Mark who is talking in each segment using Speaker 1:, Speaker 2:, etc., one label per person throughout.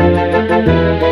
Speaker 1: Mainline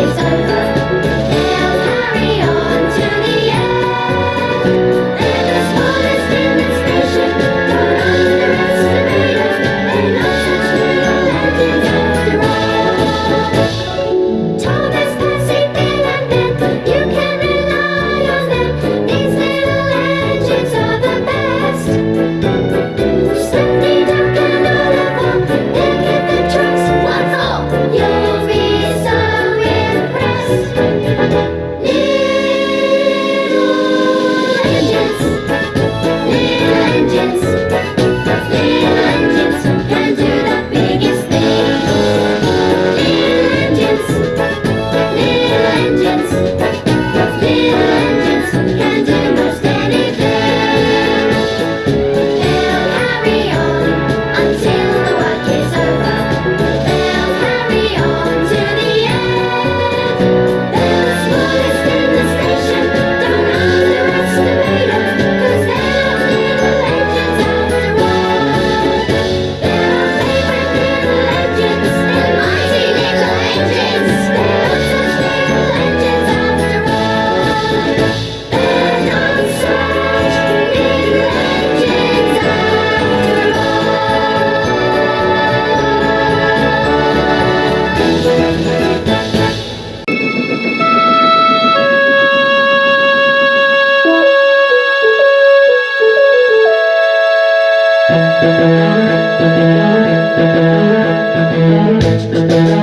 Speaker 1: is alive. Thank you.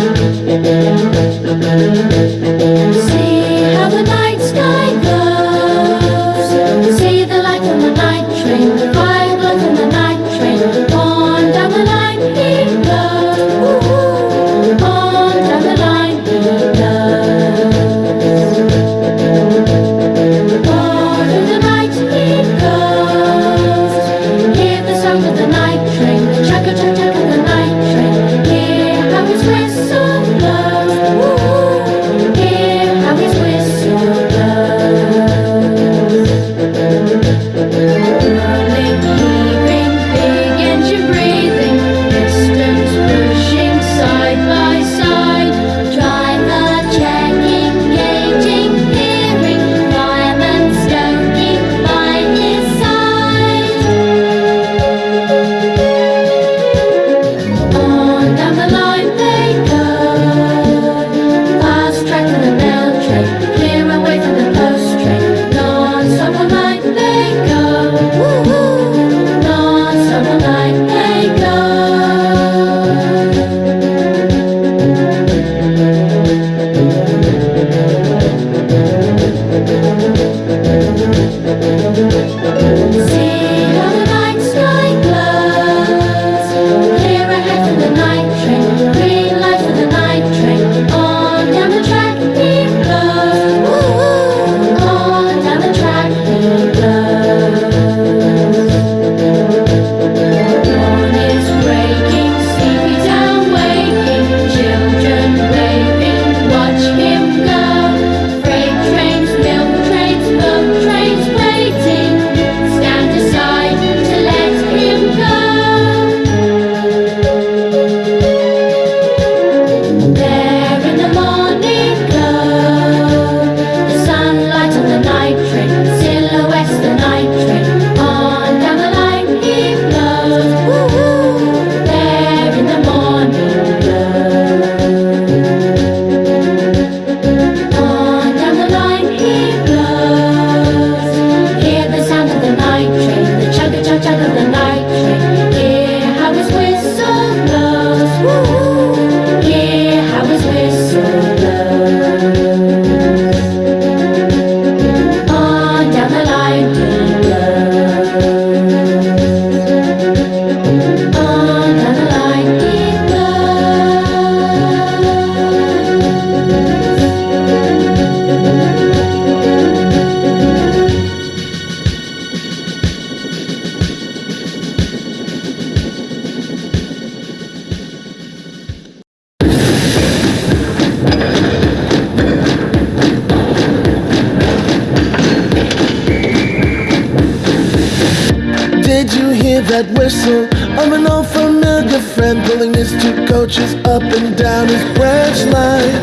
Speaker 2: That whistle of an old familiar friend pulling his two coaches up and down his branch line?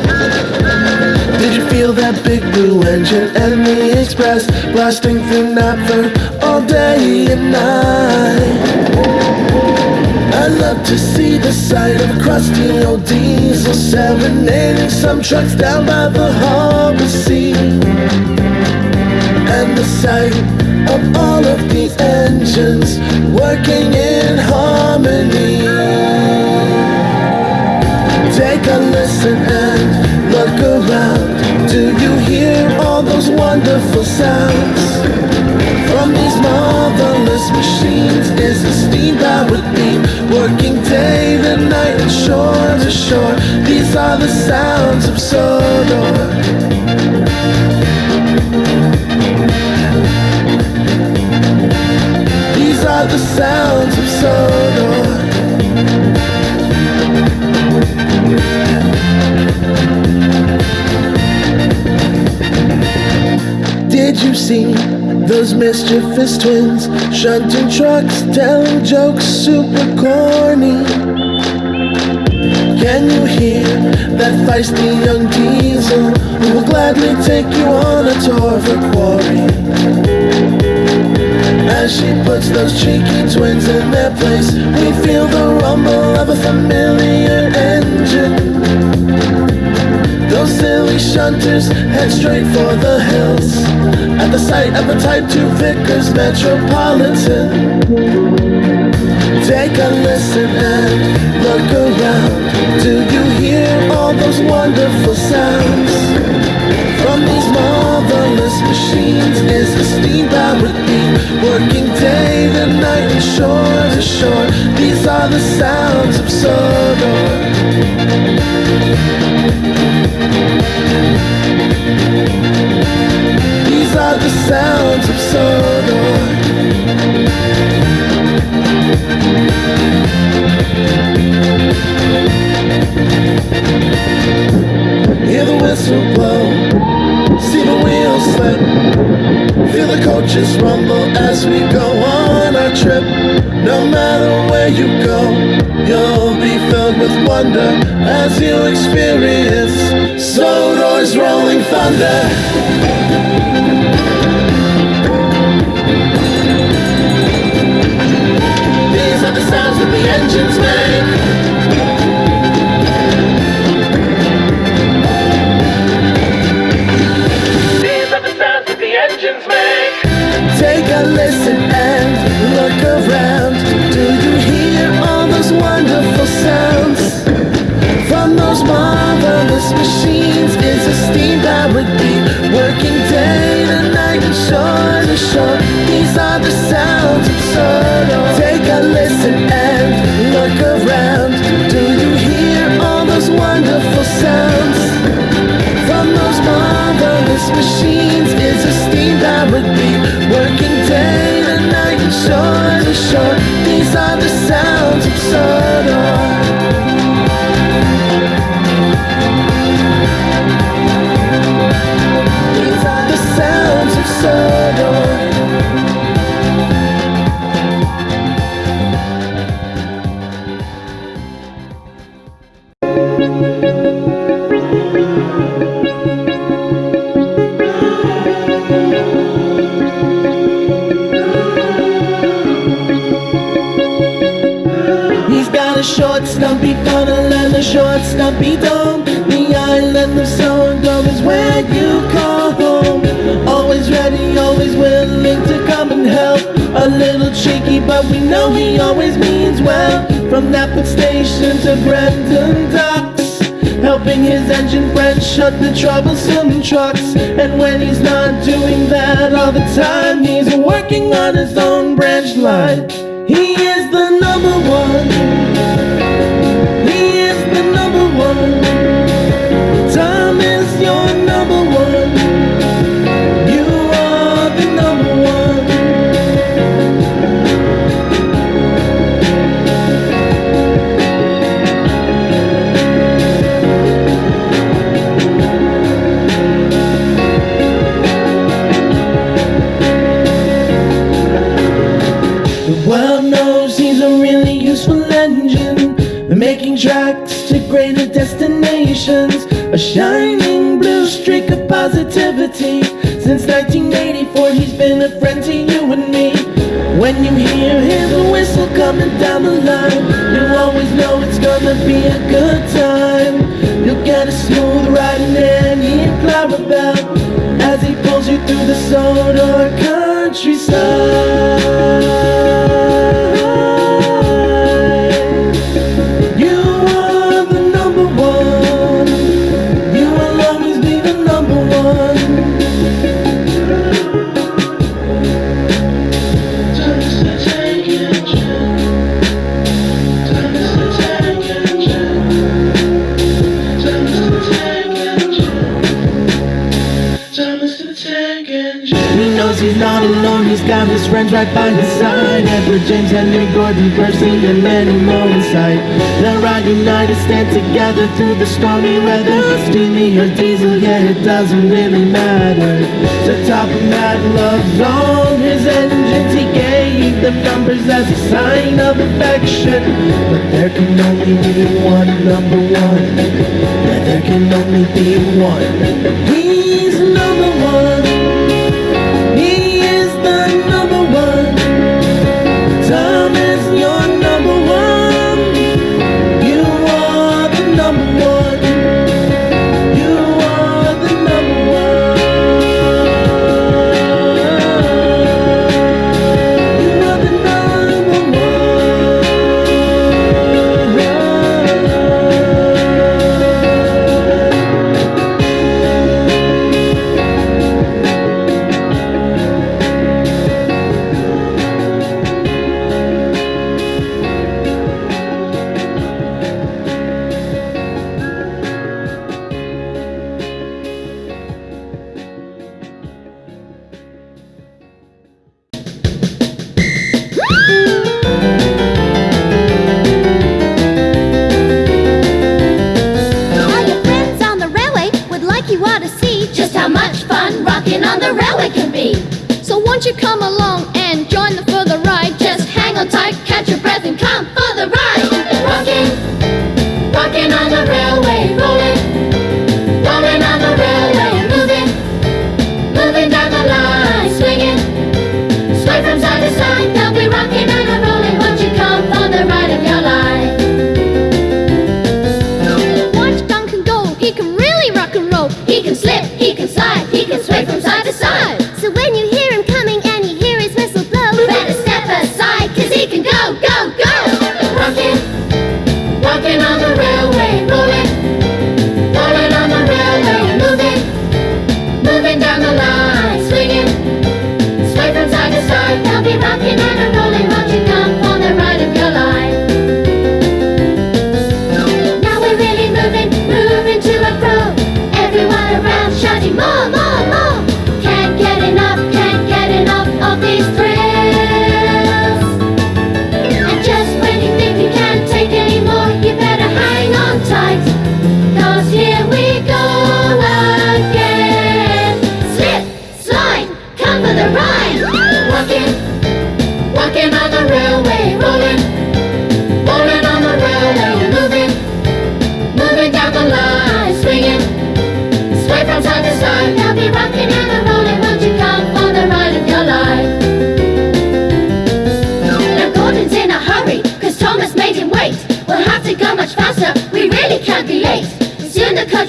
Speaker 2: Did you feel that big blue engine and the express blasting through Knapford all day and night? I love to see the sight of a crusty old diesel serenading some trucks down by the harbor sea. And the sight of all of these engines working in harmony. Take a listen and look around. Do you hear all those wonderful sounds? From these marvelous machines is the steam powered beam Working day and night and shore to shore These are the sounds of Sodor those mischievous twins shunting trucks, telling jokes super corny? Can you hear that feisty young diesel who will gladly take you on a tour of her quarry? As she puts those cheeky twins in their place, we feel the rumble of a familiar engine. Those silly shunters head straight for the hills At the sight of a Type 2 Vickers Metropolitan. Take a listen and look around. Do you hear all those wonderful sounds? From these marvelous machines is the steam powered beam Working day and night and shore to shore. These are the sounds of Sodor wonder As you experience Sodor's rolling thunder sounds. Take a listen and look around. Do you hear all those wonderful sounds? From those marvelous machines is a steam working day and night shore to shore. Short, stumpy dome. The island of Sodor is where you call home. Always ready, always willing to come and help. A little cheeky, but we know he always means well. From Knapford Station to Brendam Docks. Helping his engine friend shut the troublesome trucks And when he's not doing that all the time He's working on his own branch line He is the number one A shining blue streak of positivity. Since 1984 he's been a friend to you and me. When you hear his whistle coming down the line you always know it's gonna be a good time. You'll get a smooth ride in any about As he pulls you through the soul countryside. He knows he's not alone, he's got his friends right by his side. Edward James, Henry Gordon, Percy, and many more inside. The all United stand together through the stormy weather. Steamy or diesel, yeah, it doesn't really matter. To top of Mad Love's on his engines, he gave them numbers as a sign of affection. But there can only be one number one. There can only be one.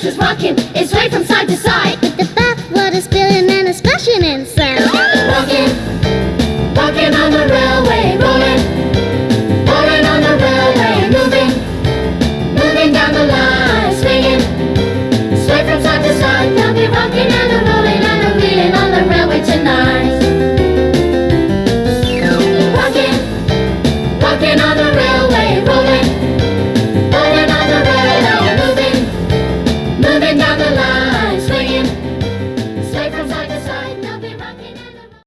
Speaker 1: just rocking. It's sway from side to side.
Speaker 3: With the bath water spilling and a splashing in sound. Walking.